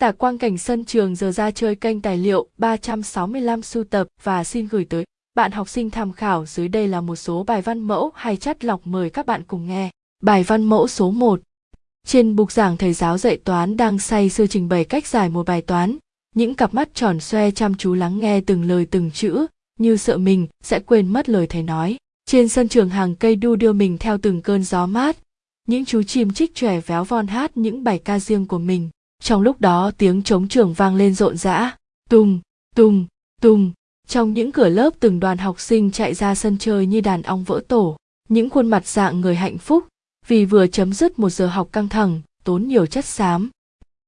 Tả quang cảnh sân trường giờ ra chơi kênh tài liệu 365 sưu tập và xin gửi tới bạn học sinh tham khảo dưới đây là một số bài văn mẫu hay chắt lọc mời các bạn cùng nghe. Bài văn mẫu số 1 Trên bục giảng thầy giáo dạy toán đang say sưa trình bày cách giải một bài toán. Những cặp mắt tròn xoe chăm chú lắng nghe từng lời từng chữ, như sợ mình sẽ quên mất lời thầy nói. Trên sân trường hàng cây đu đưa mình theo từng cơn gió mát, những chú chim chích chòe véo von hát những bài ca riêng của mình. Trong lúc đó tiếng trống trường vang lên rộn rã, tùng, tùng, tùng. Trong những cửa lớp từng đoàn học sinh chạy ra sân chơi như đàn ong vỡ tổ. Những khuôn mặt dạng người hạnh phúc, vì vừa chấm dứt một giờ học căng thẳng, tốn nhiều chất xám.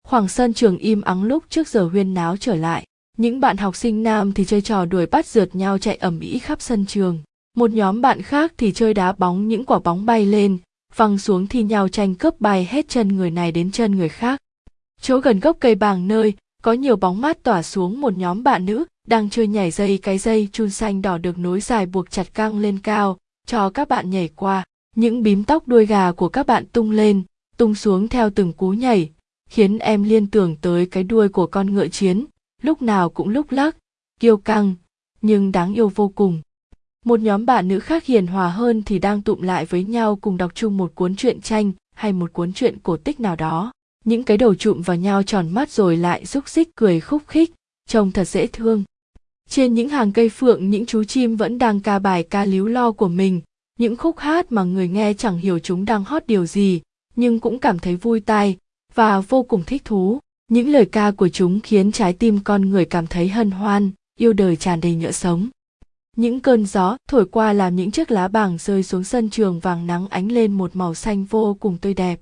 Khoảng sân trường im ắng lúc trước giờ huyên náo trở lại. Những bạn học sinh nam thì chơi trò đuổi bắt rượt nhau chạy ẩm ĩ khắp sân trường. Một nhóm bạn khác thì chơi đá bóng những quả bóng bay lên, văng xuống thi nhau tranh cướp bay hết chân người này đến chân người khác. Chỗ gần gốc cây bàng nơi, có nhiều bóng mát tỏa xuống một nhóm bạn nữ đang chơi nhảy dây cái dây chun xanh đỏ được nối dài buộc chặt căng lên cao, cho các bạn nhảy qua. Những bím tóc đuôi gà của các bạn tung lên, tung xuống theo từng cú nhảy, khiến em liên tưởng tới cái đuôi của con ngựa chiến, lúc nào cũng lúc lắc, kiêu căng, nhưng đáng yêu vô cùng. Một nhóm bạn nữ khác hiền hòa hơn thì đang tụm lại với nhau cùng đọc chung một cuốn truyện tranh hay một cuốn truyện cổ tích nào đó. Những cái đầu trụm vào nhau tròn mắt rồi lại rúc xích cười khúc khích, trông thật dễ thương. Trên những hàng cây phượng những chú chim vẫn đang ca bài ca líu lo của mình, những khúc hát mà người nghe chẳng hiểu chúng đang hót điều gì, nhưng cũng cảm thấy vui tai và vô cùng thích thú. Những lời ca của chúng khiến trái tim con người cảm thấy hân hoan, yêu đời tràn đầy nhựa sống. Những cơn gió thổi qua làm những chiếc lá bàng rơi xuống sân trường vàng nắng ánh lên một màu xanh vô cùng tươi đẹp.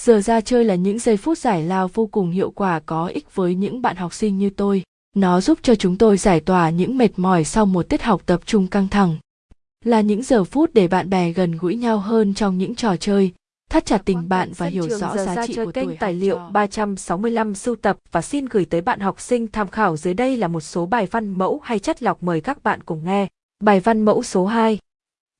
Giờ ra chơi là những giây phút giải lao vô cùng hiệu quả có ích với những bạn học sinh như tôi. Nó giúp cho chúng tôi giải tỏa những mệt mỏi sau một tiết học tập trung căng thẳng. Là những giờ phút để bạn bè gần gũi nhau hơn trong những trò chơi, thắt chặt tình bạn và hiểu rõ giá trị của kênh tài liệu 365 sưu tập và xin gửi tới bạn học sinh tham khảo dưới đây là một số bài văn mẫu hay chất lọc mời các bạn cùng nghe. Bài văn mẫu số 2.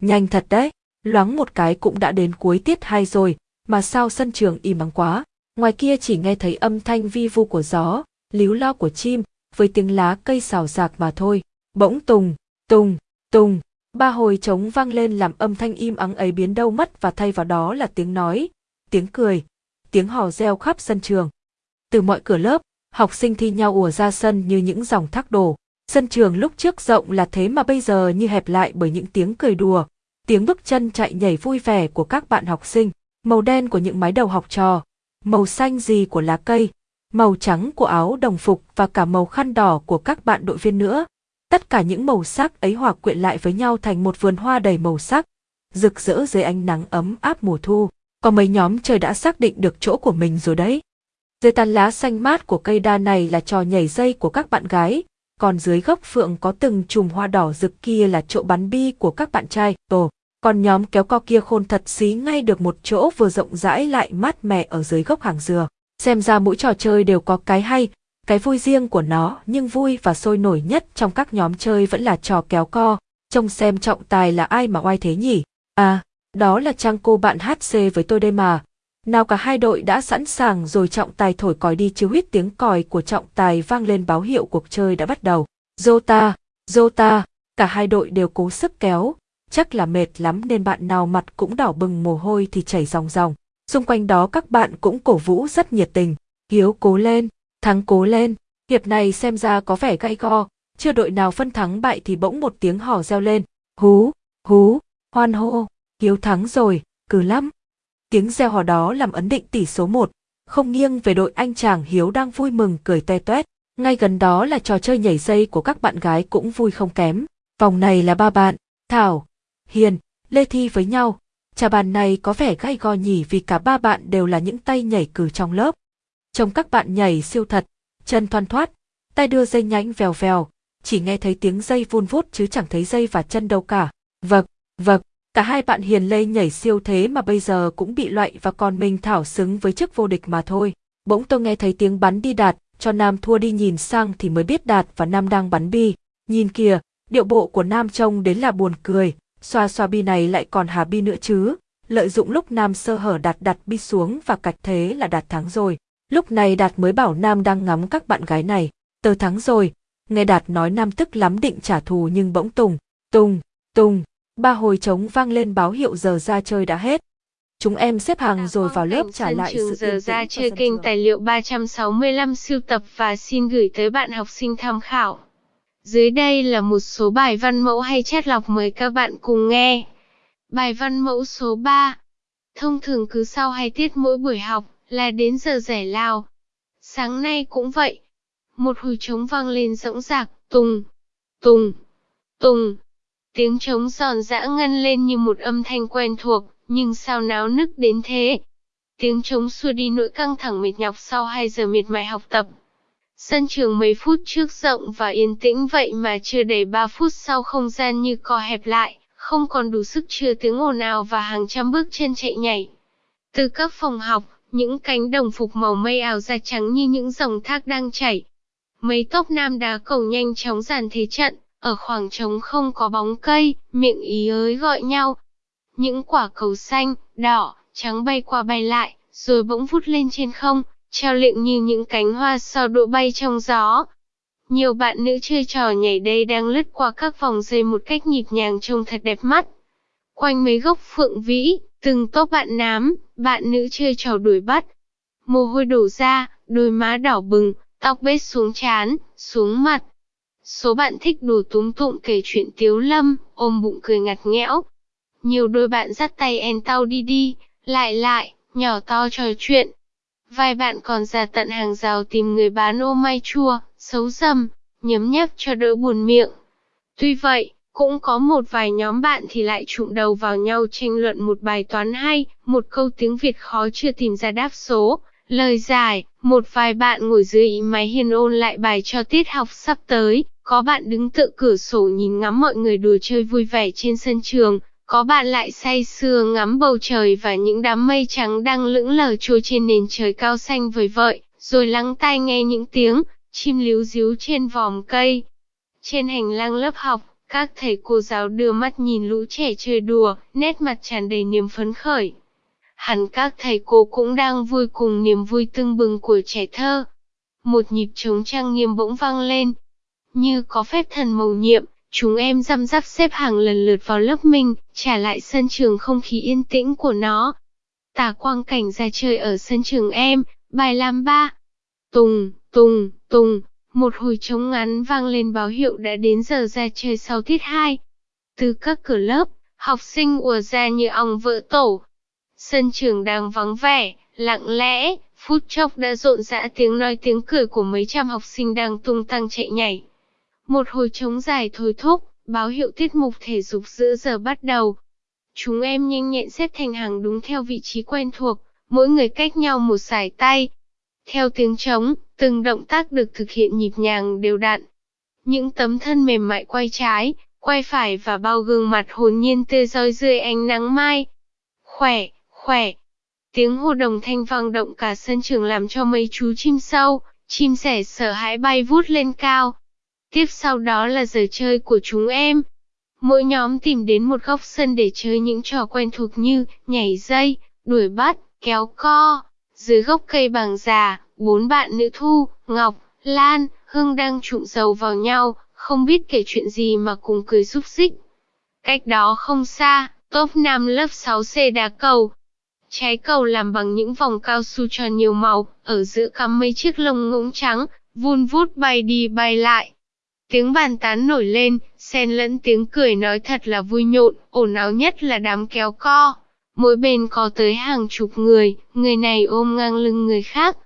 Nhanh thật đấy, loáng một cái cũng đã đến cuối tiết 2 rồi, mà sao sân trường im ắng quá. Ngoài kia chỉ nghe thấy âm thanh vi vu của gió, líu lo của chim, với tiếng lá cây xào xạc mà thôi. Bỗng tùng, tùng, tùng, ba hồi trống vang lên làm âm thanh im ắng ấy biến đâu mất và thay vào đó là tiếng nói, tiếng cười, tiếng hò reo khắp sân trường. Từ mọi cửa lớp, học sinh thi nhau ùa ra sân như những dòng thác đổ. Sân trường lúc trước rộng là thế mà bây giờ như hẹp lại bởi những tiếng cười đùa, tiếng bước chân chạy nhảy vui vẻ của các bạn học sinh, màu đen của những mái đầu học trò, màu xanh gì của lá cây, màu trắng của áo đồng phục và cả màu khăn đỏ của các bạn đội viên nữa. Tất cả những màu sắc ấy hòa quyện lại với nhau thành một vườn hoa đầy màu sắc, rực rỡ dưới ánh nắng ấm áp mùa thu. Có mấy nhóm chơi đã xác định được chỗ của mình rồi đấy. Dưới tàn lá xanh mát của cây đa này là trò nhảy dây của các bạn gái, còn dưới gốc phượng có từng chùm hoa đỏ rực kia là chỗ bắn bi của các bạn trai. Ồ, còn nhóm kéo co kia khôn thật xí ngay được một chỗ vừa rộng rãi lại mát mẻ ở dưới gốc hàng dừa. Xem ra mỗi trò chơi đều có cái hay, cái vui riêng của nó, nhưng vui và sôi nổi nhất trong các nhóm chơi vẫn là trò kéo co. Trông xem trọng tài là ai mà oai thế nhỉ? À, đó là trang cô bạn HC với tôi đây mà. Nào cả hai đội đã sẵn sàng rồi trọng tài thổi còi đi chứ huyết tiếng còi của trọng tài vang lên báo hiệu cuộc chơi đã bắt đầu. Jota, Jota, cả hai đội đều cố sức kéo, chắc là mệt lắm nên bạn nào mặt cũng đỏ bừng mồ hôi thì chảy ròng ròng. Xung quanh đó các bạn cũng cổ vũ rất nhiệt tình. Hiếu cố lên, thắng cố lên. Hiệp này xem ra có vẻ gay go, chưa đội nào phân thắng bại thì bỗng một tiếng hò reo lên. Hú, hú, hoan hô, Hiếu thắng rồi, cứ lắm. Tiếng reo hò đó làm ấn định tỷ số 1, không nghiêng về đội anh chàng Hiếu đang vui mừng cười toe toét. Ngay gần đó là trò chơi nhảy dây của các bạn gái cũng vui không kém. Vòng này là ba bạn, Thảo, Hiền, Lê Thi với nhau. Trà bàn này có vẻ gay go nhỉ vì cả ba bạn đều là những tay nhảy cử trong lớp. Trông các bạn nhảy siêu thật, chân thoăn thoát, tay đưa dây nhánh vèo vèo, chỉ nghe thấy tiếng dây vun vút chứ chẳng thấy dây và chân đâu cả. Vật, vật, cả hai bạn hiền lê nhảy siêu thế mà bây giờ cũng bị loại và còn mình thảo xứng với chức vô địch mà thôi. Bỗng tôi nghe thấy tiếng bắn đi đạt, cho Nam thua đi nhìn sang thì mới biết đạt và Nam đang bắn bi. Nhìn kìa, điệu bộ của Nam trông đến là buồn cười, xoa xoa bi này lại còn hà bi nữa chứ. Lợi dụng lúc Nam sơ hở đặt đặt bi xuống và cạch thế là đạt thắng rồi. Lúc này Đạt mới bảo Nam đang ngắm các bạn gái này, tớ thắng rồi. Nghe Đạt nói Nam tức lắm định trả thù nhưng bỗng tùng, tùng, tùng, ba hồi trống vang lên báo hiệu giờ ra chơi đã hết. Chúng em xếp hàng rồi vào lớp trả lại sự giờ ra chơi kênh tài liệu 365 siêu tập và xin gửi tới bạn học sinh tham khảo. Dưới đây là một số bài văn mẫu hay chat lọc mời các bạn cùng nghe. Bài văn mẫu số 3. Thông thường cứ sau hai tiết mỗi buổi học là đến giờ giải lao. Sáng nay cũng vậy. Một hồi trống vang lên rỗng rạc, tùng, tùng, tùng. Tiếng trống giòn giã ngân lên như một âm thanh quen thuộc, nhưng sao náo nức đến thế? Tiếng trống xua đi nỗi căng thẳng mệt nhọc sau 2 giờ miệt mài học tập. Sân trường mấy phút trước rộng và yên tĩnh vậy mà chưa đầy 3 phút sau không gian như co hẹp lại, không còn đủ sức chứa tiếng ồn ào và hàng trăm bước chân chạy nhảy. Từ các phòng học, những cánh đồng phục màu mây ảo ra trắng như những dòng thác đang chảy. Mấy tốp nam đá cầu nhanh chóng dàn thế trận, ở khoảng trống không có bóng cây, miệng ý ới gọi nhau. Những quả cầu xanh, đỏ, trắng bay qua bay lại, rồi bỗng vút lên trên không, treo lịnh như những cánh hoa sao độ bay trong gió. Nhiều bạn nữ chơi trò nhảy đây đang lướt qua các vòng dây một cách nhịp nhàng trông thật đẹp mắt. Quanh mấy gốc phượng vĩ, từng tốp bạn nám, bạn nữ chơi trò đuổi bắt. Mồ hôi đổ ra, đôi má đỏ bừng, tóc bết xuống chán, xuống mặt. Số bạn thích đủ túm tụng kể chuyện tiếu lâm, ôm bụng cười ngặt nghẽo. Nhiều đôi bạn dắt tay en tao đi đi, lại lại, nhỏ to trò chuyện. Vài bạn còn ra tận hàng rào tìm người bán ô mai chua, xấu dầm, nhấm nháp cho đỡ buồn miệng. Tuy vậy, cũng có một vài nhóm bạn thì lại trụng đầu vào nhau tranh luận một bài toán hay, một câu tiếng Việt khó chưa tìm ra đáp số, lời giải, một vài bạn ngồi dưới máy hiền ôn lại bài cho tiết học sắp tới, có bạn đứng tự cửa sổ nhìn ngắm mọi người đùa chơi vui vẻ trên sân trường, có bạn lại say sưa ngắm bầu trời và những đám mây trắng đang lững lờ trôi trên nền trời cao xanh vời vợi, rồi lắng tai nghe những tiếng chim líu díu trên vòm cây. Trên hành lang lớp học, các thầy cô giáo đưa mắt nhìn lũ trẻ chơi đùa, nét mặt tràn đầy niềm phấn khởi. Hẳn các thầy cô cũng đang vui cùng niềm vui tưng bừng của trẻ thơ. Một nhịp trống trang nghiêm bỗng vang lên. Như có phép thần mầu nhiệm, chúng em răm rắp xếp hàng lần lượt vào lớp mình, trả lại sân trường không khí yên tĩnh của nó. Tả quang cảnh ra chơi ở sân trường em, bài làm ba. Tùng, tùng, tùng, một hồi trống ngắn vang lên báo hiệu đã đến giờ ra chơi sau tiết 2. Từ các cửa lớp, học sinh ùa ra như ong vỡ tổ. Sân trường đang vắng vẻ, lặng lẽ, phút chốc đã rộn rã tiếng nói tiếng cười của mấy trăm học sinh đang tung tăng chạy nhảy. Một hồi trống dài thôi thúc, báo hiệu tiết mục thể dục giữa giờ bắt đầu. Chúng em nhanh nhẹn xếp thành hàng đúng theo vị trí quen thuộc, mỗi người cách nhau một sải tay. Theo tiếng trống, từng động tác được thực hiện nhịp nhàng đều đặn. Những tấm thân mềm mại quay trái, quay phải và bao gương mặt hồn nhiên tươi roi dưới ánh nắng mai. Khỏe, khỏe. Tiếng hô đồng thanh vang động cả sân trường làm cho mấy chú chim sâu, chim sẻ sợ hãi bay vút lên cao. Tiếp sau đó là giờ chơi của chúng em. Mỗi nhóm tìm đến một góc sân để chơi những trò quen thuộc như nhảy dây, đuổi bắt, kéo co. Dưới gốc cây bằng già, bốn bạn nữ Thu, Ngọc, Lan, Hương đang trụng dầu vào nhau, không biết kể chuyện gì mà cùng cười xúc xích. Cách đó không xa, top nam lớp 6C đá cầu. Trái cầu làm bằng những vòng cao su tròn nhiều màu, ở giữa cắm mấy chiếc lông ngỗng trắng, vun vút bay đi bay lại. Tiếng bàn tán nổi lên, xen lẫn tiếng cười nói thật là vui nhộn, ồn ào nhất là đám kéo co. Mỗi bên có tới hàng chục người, người này ôm ngang lưng người khác.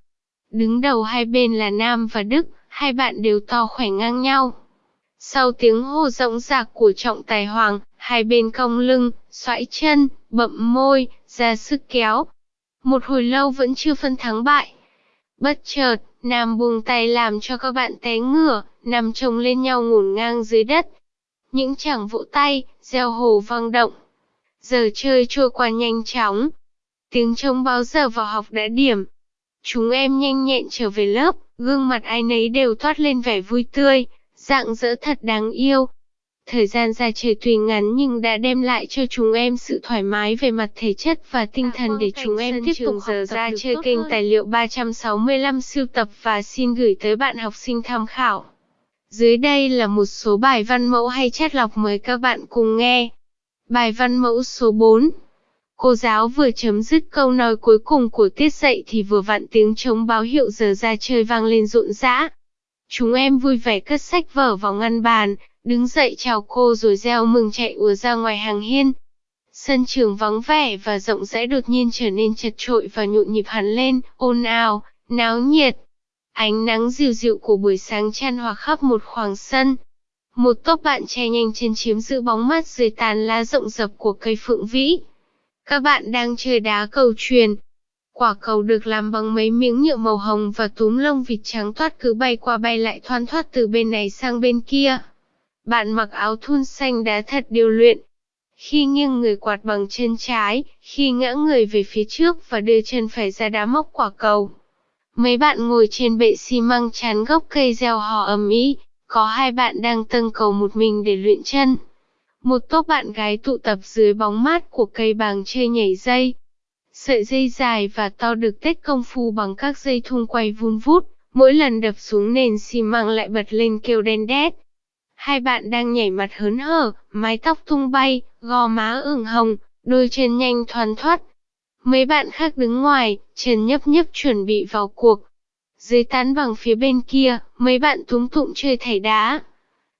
Đứng đầu hai bên là Nam và Đức, hai bạn đều to khỏe ngang nhau. Sau tiếng hô rộng rạc của trọng tài hoàng, hai bên cong lưng, xoãi chân, bậm môi, ra sức kéo. Một hồi lâu vẫn chưa phân thắng bại. Bất chợt, Nam buông tay làm cho các bạn té ngửa, nằm chồng lên nhau ngổn ngang dưới đất. Những chàng vỗ tay, gieo hồ vang động. Giờ chơi trôi qua nhanh chóng. Tiếng trông báo giờ vào học đã điểm. Chúng em nhanh nhẹn trở về lớp, gương mặt ai nấy đều toát lên vẻ vui tươi, dạng dỡ thật đáng yêu. Thời gian ra chơi tuy ngắn nhưng đã đem lại cho chúng em sự thoải mái về mặt thể chất và tinh thần để chúng em tiếp tục giờ ra chơi kênh tài liệu 365 siêu tập và xin gửi tới bạn học sinh tham khảo. Dưới đây là một số bài văn mẫu hay chat lọc mời các bạn cùng nghe. Bài văn mẫu số 4 Cô giáo vừa chấm dứt câu nói cuối cùng của tiết dạy thì vừa vặn tiếng trống báo hiệu giờ ra chơi vang lên rộn rã. Chúng em vui vẻ cất sách vở vào ngăn bàn, đứng dậy chào cô rồi reo mừng chạy ùa ra ngoài hàng hiên. Sân trường vắng vẻ và rộng rãi đột nhiên trở nên chật trội và nhộn nhịp hẳn lên, ồn ào, náo nhiệt. Ánh nắng dịu dịu của buổi sáng chan hòa khắp một khoảng sân. Một tốp bạn trẻ nhanh chân chiếm giữ bóng mát dưới tàn lá rộng rập của cây phượng vĩ. Các bạn đang chơi đá cầu truyền. Quả cầu được làm bằng mấy miếng nhựa màu hồng và túm lông vịt trắng toát cứ bay qua bay lại thoăn thoát từ bên này sang bên kia. Bạn mặc áo thun xanh đá thật điều luyện. Khi nghiêng người quạt bằng chân trái, khi ngã người về phía trước và đưa chân phải ra đá móc quả cầu. Mấy bạn ngồi trên bệ xi măng chắn gốc cây gieo hò ầm ĩ, có hai bạn đang tâng cầu một mình để luyện chân. Một tốp bạn gái tụ tập dưới bóng mát của cây bàng chơi nhảy dây. Sợi dây dài và to được tết công phu bằng các dây thun quay vun vút, mỗi lần đập xuống nền xi măng lại bật lên kêu đen đét. Hai bạn đang nhảy mặt hớn hở, mái tóc tung bay, gò má ửng hồng, đôi chân nhanh thoăn thoắt. Mấy bạn khác đứng ngoài, chân nhấp nhấp chuẩn bị vào cuộc. Dưới tán bằng phía bên kia, mấy bạn túm tụng chơi thảy đá.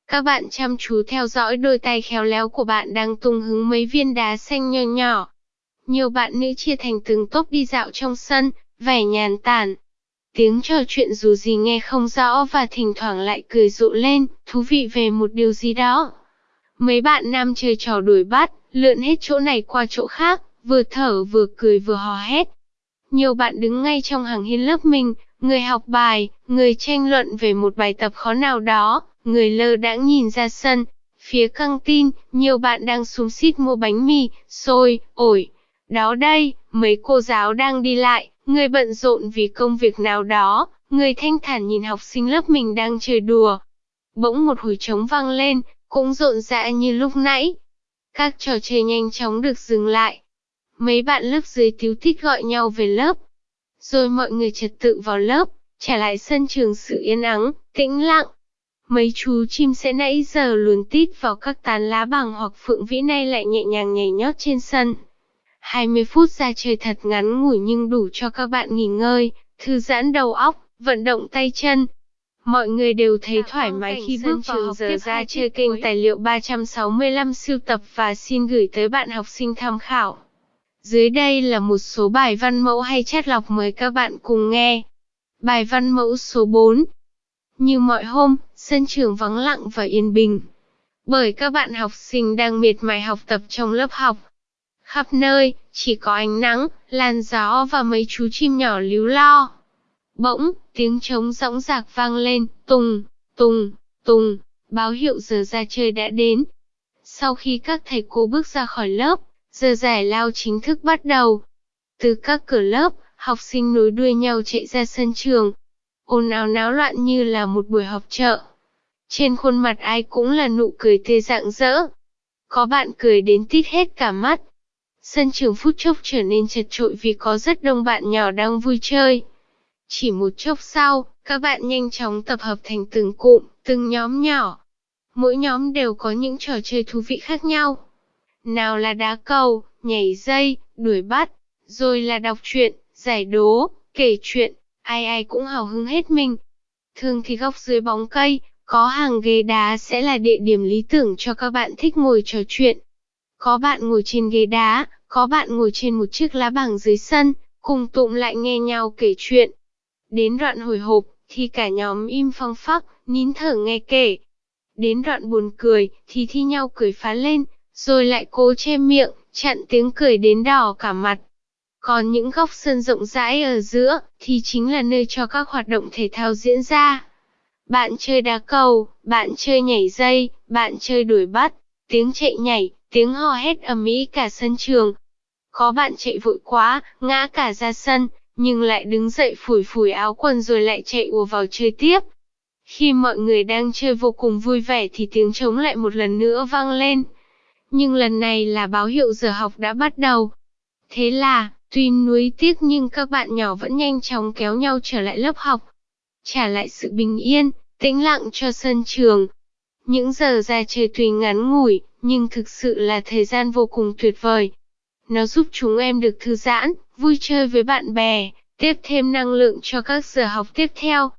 Các bạn chăm chú theo dõi đôi tay khéo léo của bạn đang tung hứng mấy viên đá xanh nhỏ nhỏ. Nhiều bạn nữ chia thành từng tốp đi dạo trong sân, vẻ nhàn tản. Tiếng trò chuyện dù gì nghe không rõ và thỉnh thoảng lại cười rộ lên, thú vị về một điều gì đó. Mấy bạn nam chơi trò đuổi bắt, lượn hết chỗ này qua chỗ khác, vừa thở vừa cười vừa hò hét. Nhiều bạn đứng ngay trong hàng hiên lớp mình, người học bài, người tranh luận về một bài tập khó nào đó, người lơ đãng nhìn ra sân. Phía căng tin, nhiều bạn đang xuống xít mua bánh mì, xôi, ổi. Đó đây, mấy cô giáo đang đi lại, người bận rộn vì công việc nào đó, người thanh thản nhìn học sinh lớp mình đang chơi đùa. Bỗng một hồi trống vang lên, cũng rộn rã như lúc nãy. Các trò chơi nhanh chóng được dừng lại. Mấy bạn lớp dưới tiếu tít gọi nhau về lớp. Rồi mọi người trật tự vào lớp, trả lại sân trường sự yên ắng, tĩnh lặng. Mấy chú chim sẽ nãy giờ luồn tít vào các tán lá bằng hoặc phượng vĩ nay lại nhẹ nhàng nhảy nhót trên sân. 20 phút ra chơi thật ngắn ngủi nhưng đủ cho các bạn nghỉ ngơi, thư giãn đầu óc, vận động tay chân. Mọi người đều thấy thoải mái khi bước vào giờ ra chơi kênh tài liệu 365 siêu tập và xin gửi tới bạn học sinh tham khảo. Dưới đây là một số bài văn mẫu hay chat lọc mời các bạn cùng nghe. Bài văn mẫu số 4 Như mọi hôm, sân trường vắng lặng và yên bình. Bởi các bạn học sinh đang miệt mài học tập trong lớp học. Khắp nơi, chỉ có ánh nắng, làn gió và mấy chú chim nhỏ líu lo. Bỗng, tiếng trống rõng rạc vang lên, tùng, tùng, tùng, báo hiệu giờ ra chơi đã đến. Sau khi các thầy cô bước ra khỏi lớp, giờ giải lao chính thức bắt đầu. Từ các cửa lớp, học sinh nối đuôi nhau chạy ra sân trường. ồn ào náo loạn như là một buổi họp chợ. Trên khuôn mặt ai cũng là nụ cười tươi rạng rỡ. Có bạn cười đến tít hết cả mắt. Sân trường phút chốc trở nên chật trội vì có rất đông bạn nhỏ đang vui chơi. Chỉ một chốc sau, các bạn nhanh chóng tập hợp thành từng cụm, từng nhóm nhỏ. Mỗi nhóm đều có những trò chơi thú vị khác nhau. Nào là đá cầu, nhảy dây, đuổi bắt, rồi là đọc truyện, giải đố, kể chuyện, ai ai cũng hào hứng hết mình. Thường thì góc dưới bóng cây, có hàng ghế đá sẽ là địa điểm lý tưởng cho các bạn thích ngồi trò chuyện. Có bạn ngồi trên ghế đá, có bạn ngồi trên một chiếc lá bảng dưới sân, cùng tụm lại nghe nhau kể chuyện. Đến đoạn hồi hộp, thì cả nhóm im phăng phắc, nín thở nghe kể. Đến đoạn buồn cười, thì thi nhau cười phá lên, rồi lại cố che miệng, chặn tiếng cười đến đỏ cả mặt. Còn những góc sân rộng rãi ở giữa, thì chính là nơi cho các hoạt động thể thao diễn ra. Bạn chơi đá cầu, bạn chơi nhảy dây, bạn chơi đuổi bắt, tiếng chạy nhảy, tiếng hò hét ầm ĩ cả sân trường. Có bạn chạy vội quá, ngã cả ra sân, nhưng lại đứng dậy phủi phủi áo quần rồi lại chạy ùa vào chơi tiếp. Khi mọi người đang chơi vô cùng vui vẻ thì tiếng trống lại một lần nữa vang lên. Nhưng lần này là báo hiệu giờ học đã bắt đầu. Thế là, tuy nuối tiếc nhưng các bạn nhỏ vẫn nhanh chóng kéo nhau trở lại lớp học. Trả lại sự bình yên, tĩnh lặng cho sân trường. Những giờ ra chơi tuy ngắn ngủi, nhưng thực sự là thời gian vô cùng tuyệt vời. Nó giúp chúng em được thư giãn, vui chơi với bạn bè, tiếp thêm năng lượng cho các giờ học tiếp theo.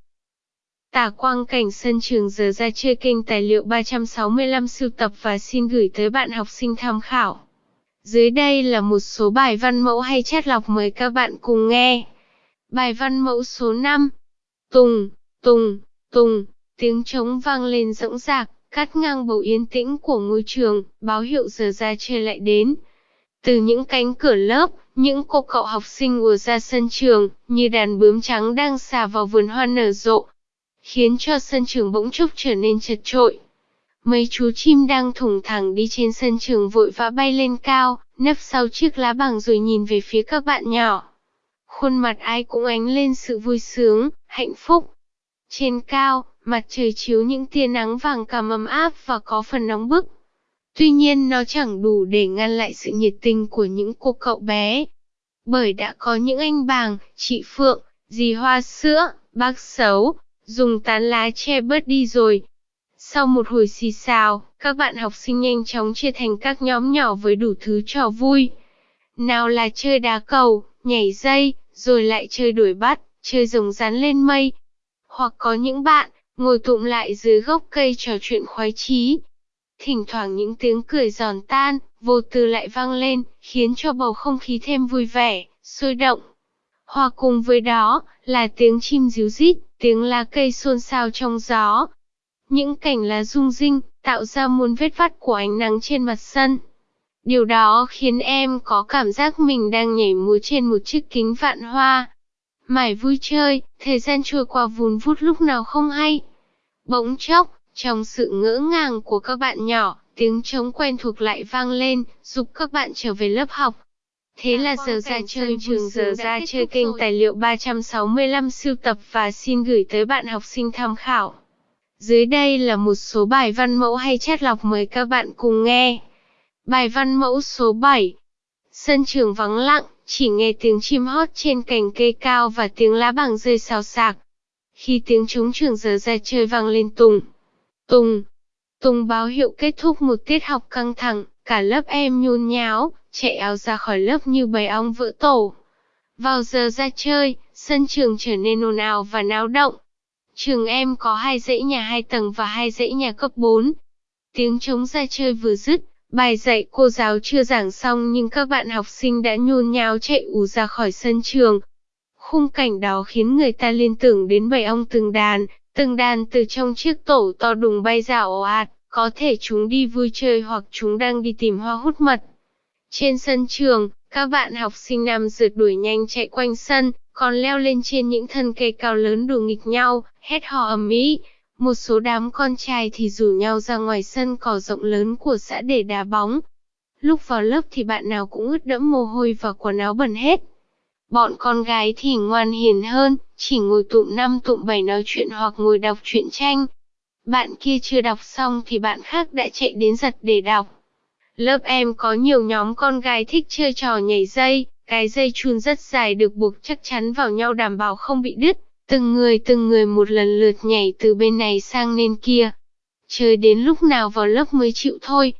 Tả quang cảnh sân trường giờ ra chơi kênh tài liệu 365 sưu tập và xin gửi tới bạn học sinh tham khảo. Dưới đây là một số bài văn mẫu hay chat lọc mời các bạn cùng nghe. Bài văn mẫu số 5 Tùng, tùng, tùng, tiếng trống vang lên rỗng rạc, cắt ngang bầu yên tĩnh của ngôi trường, báo hiệu giờ ra chơi lại đến. Từ những cánh cửa lớp, những cô cậu học sinh ùa ra sân trường, như đàn bướm trắng đang xà vào vườn hoa nở rộ, khiến cho sân trường bỗng chốc trở nên chật trội. Mấy chú chim đang thủng thẳng đi trên sân trường vội vã bay lên cao, nấp sau chiếc lá bằng rồi nhìn về phía các bạn nhỏ. Khuôn mặt ai cũng ánh lên sự vui sướng, hạnh phúc. Trên cao, mặt trời chiếu những tia nắng vàng cam ấm áp và có phần nóng bức. Tuy nhiên nó chẳng đủ để ngăn lại sự nhiệt tình của những cô cậu bé. Bởi đã có những anh bàng, chị Phượng, dì Hoa Sữa, bác Xấu, dùng tán lá che bớt đi rồi. Sau một hồi xì xào, các bạn học sinh nhanh chóng chia thành các nhóm nhỏ với đủ thứ trò vui. Nào là chơi đá cầu, nhảy dây, rồi lại chơi đuổi bắt, chơi rồng rắn lên mây. Hoặc có những bạn, ngồi tụm lại dưới gốc cây trò chuyện khoái chí. Thỉnh thoảng những tiếng cười giòn tan, vô tư lại vang lên, khiến cho bầu không khí thêm vui vẻ, sôi động. Hòa cùng với đó, là tiếng chim ríu rít, tiếng lá cây xôn xao trong gió. Những cảnh lá rung rinh, tạo ra muôn vết vắt của ánh nắng trên mặt sân. Điều đó khiến em có cảm giác mình đang nhảy múa trên một chiếc kính vạn hoa. Mải vui chơi, thời gian trôi qua vùn vút lúc nào không hay. Bỗng chốc, trong sự ngỡ ngàng của các bạn nhỏ, tiếng trống quen thuộc lại vang lên, giúp các bạn trở về lớp học. Thế là giờ ra chơi trường giờ ra chơi kênh tài liệu 365 siêu tập và xin gửi tới bạn học sinh tham khảo. Dưới đây là một số bài văn mẫu hay chat lọc mời các bạn cùng nghe. Bài văn mẫu số 7 Sân trường vắng lặng, chỉ nghe tiếng chim hót trên cành cây cao và tiếng lá bằng rơi xào xạc. Khi tiếng trống trường giờ ra chơi vang lên tùng, tùng, tùng báo hiệu kết thúc một tiết học căng thẳng, cả lớp em nhôn nháo, chạy áo ra khỏi lớp như bầy ong vỡ tổ. Vào giờ ra chơi, sân trường trở nên ồn ào và náo động. Trường em có hai dãy nhà hai tầng và hai dãy nhà cấp 4. Tiếng trống ra chơi vừa dứt, bài dạy cô giáo chưa giảng xong nhưng các bạn học sinh đã nhôn nháo chạy ù ra khỏi sân trường. Khung cảnh đó khiến người ta liên tưởng đến bầy ong từng đàn, từng đàn từ trong chiếc tổ to đùng bay ra ồ ạt, có thể chúng đi vui chơi hoặc chúng đang đi tìm hoa hút mật. Trên sân trường, các bạn học sinh nam rượt đuổi nhanh chạy quanh sân, còn leo lên trên những thân cây cao lớn đùa nghịch nhau, hét hò ầm ĩ. Một số đám con trai thì rủ nhau ra ngoài sân cỏ rộng lớn của xã để đá bóng. Lúc vào lớp thì bạn nào cũng ướt đẫm mồ hôi và quần áo bẩn hết. Bọn con gái thì ngoan hiền hơn, chỉ ngồi tụm năm tụm bảy nói chuyện hoặc ngồi đọc truyện tranh. Bạn kia chưa đọc xong thì bạn khác đã chạy đến giật để đọc. Lớp em có nhiều nhóm con gái thích chơi trò nhảy dây, cái dây chun rất dài được buộc chắc chắn vào nhau đảm bảo không bị đứt. Từng người từng người một lần lượt nhảy từ bên này sang bên kia. Chơi đến lúc nào vào lớp mới chịu thôi.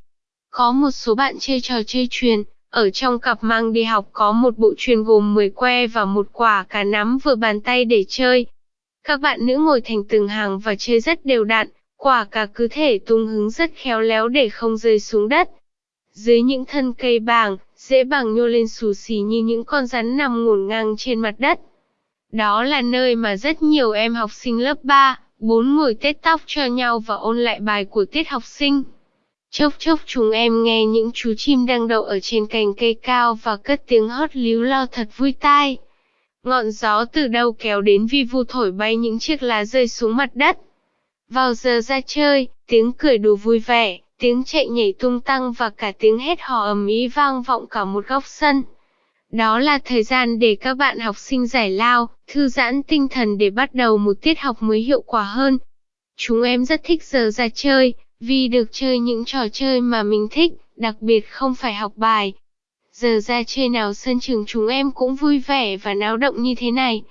Có một số bạn chơi trò chơi truyền, ở trong cặp mang đi học có một bộ truyền gồm 10 que và một quả cả nắm vừa bàn tay để chơi. Các bạn nữ ngồi thành từng hàng và chơi rất đều đặn, quả cả cứ thể tung hứng rất khéo léo để không rơi xuống đất. Dưới những thân cây bàng, dễ bàng nhô lên xù xì như những con rắn nằm ngổn ngang trên mặt đất. Đó là nơi mà rất nhiều em học sinh lớp 3, 4 ngồi tết tóc cho nhau và ôn lại bài của tiết học sinh. Chốc chốc chúng em nghe những chú chim đang đậu ở trên cành cây cao và cất tiếng hót líu lo thật vui tai. Ngọn gió từ đâu kéo đến vi vu thổi bay những chiếc lá rơi xuống mặt đất. Vào giờ ra chơi, tiếng cười đùa vui vẻ, tiếng chạy nhảy tung tăng và cả tiếng hét hò ầm ĩ vang vọng cả một góc sân. Đó là thời gian để các bạn học sinh giải lao, thư giãn tinh thần để bắt đầu một tiết học mới hiệu quả hơn. Chúng em rất thích giờ ra chơi, vì được chơi những trò chơi mà mình thích, đặc biệt không phải học bài. Giờ ra chơi nào sân trường chúng em cũng vui vẻ và náo động như thế này,